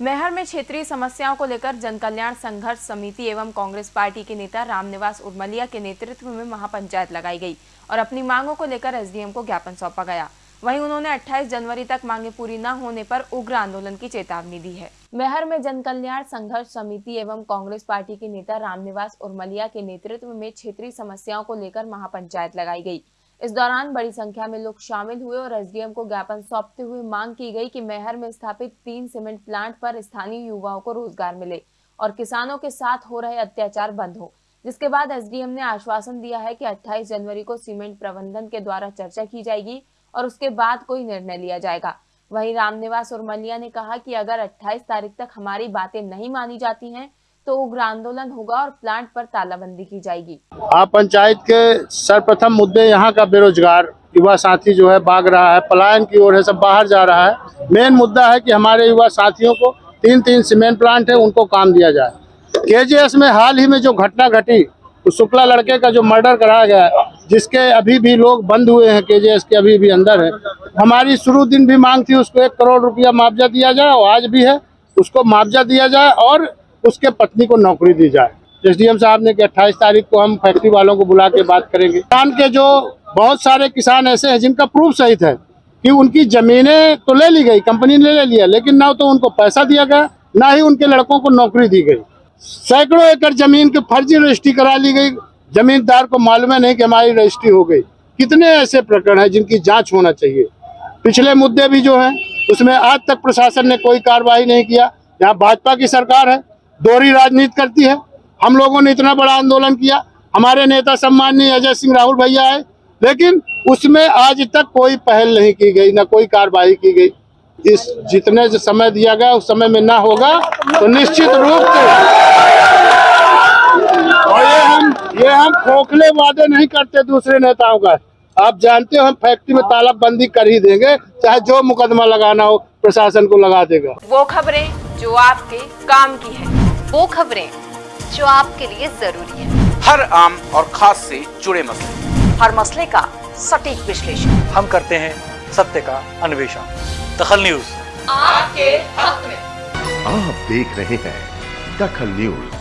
मैहर में क्षेत्रीय समस्याओं को लेकर जनकल्याण संघर्ष समिति एवं कांग्रेस पार्टी के नेता रामनिवास उर्मलिया के नेतृत्व में महापंचायत लगाई गई और अपनी मांगों को लेकर एसडीएम को ज्ञापन सौंपा गया। वहीं उन्होंने 28 जनवरी तक मांगे पूरी न होने पर उग्र आंदोलन की चेतावनी दी है। मैहर में जनकल्याण संघर्ष समिति एवं कांग्रेस पार्टी के नेता रामनिवास उर्मलिया के नेतृत्व में क्षेत्रीय समस्याओं को लेकर महापंचायत लगाई गई। इस दौरान बड़ी संख्या में लोग शामिल हुए और एसडीएम को ज्ञापन सौंपते हुए मांग की गई कि मेहर में स्थापित तीन सीमेंट प्लांट पर स्थानीय युवाओं को रोज़गार मिले और किसानों के साथ हो रहे अत्याचार बंद हो। जिसके बाद एसडीएम ने आश्वासन दिया है कि 28 जनवरी को सीमेंट प्रबंधन के द्वारा चर्चा की जाएगी और उसके बाद कोई निर्णय लिया जाएगा। वहीं रामनिवास और ने कहा कि अगर 28 तारीख तक हमारी बातें नहीं मानी जाती हैं तो उग्र आंदोलन होगा और प्लांट पर तालाबंदी की जाएगी। आप पंचायत के सर्वप्रथम मुद्दे यहाँ का बेरोजगार युवा साथी जो है भाग रहा है, पलायन की ओर है, सब बाहर जा रहा है। मेन मुद्दा है कि हमारे युवा साथियों को तीन तीन सीमेंट प्लांट है, उनको काम दिया जाए। केजीएस में हाल ही में जो घटना घटी तो शुक्ला लड़के का जो मर्डर कराया गया जिसके अभी भी लोग बंद हुए हैं केजीएस के अभी भी अंदर है। हमारी शुरू दिन भी मांग थी, उसको एक करोड़ रुपया मुआवजा दिया जाए, और आज भी है, उसको मुआवजा दिया जाए, और उसके पत्नी को नौकरी दी जाए। एस एसडीएम साहब ने कि अट्ठाईस तारीख को हम फैक्ट्री वालों को बुला के बात करेंगे। किसान के जो बहुत सारे किसान ऐसे हैं जिनका प्रूफ सहित है कि उनकी जमीनें तो ले ली गई कंपनी ने ले लिया, लेकिन ना तो उनको पैसा दिया गया, ना ही उनके लड़कों को नौकरी दी गई। सैकड़ों एकड़ ज़मीन की फर्जी रजिस्ट्री करा ली गई। जमींदार को मालूम है नहीं कि हमारी रजिस्ट्री हो गई। कितने ऐसे प्रकरण हैं जिनकी जाँच होना चाहिए। पिछले मुद्दे भी जो हैं, उसमें आज तक प्रशासन ने कोई कार्रवाई नहीं किया। यहाँ भाजपा की सरकार है दोहरी राजनीति करती है। हम लोगों ने इतना बड़ा आंदोलन किया। हमारे नेता सम्माननीय अजय सिंह राहुल भैया आए लेकिन उसमें आज तक कोई पहल नहीं की गई, ना कोई कार्रवाई की गई। इस जितने जो समय दिया गया, उस समय में ना होगा तो निश्चित रूप से और ये हम ये हम खोखले वादे नहीं करते दूसरे नेताओं का। आप जानते हो, हम फैक्ट्री में तालाबंदी कर ही देंगे, चाहे जो मुकदमा लगाना हो, प्रशासन को लगा देगा। वो खबरें जो आपके काम की है। वो खबरें जो आपके लिए ज़रूरी है। हर आम और खास से जुड़े मसले। हर मसले का सटीक विश्लेषण। हम करते हैं सत्य का अन्वेषण। दखल न्यूज़। आपके हक में। आप देख रहे हैं दखल न्यूज़।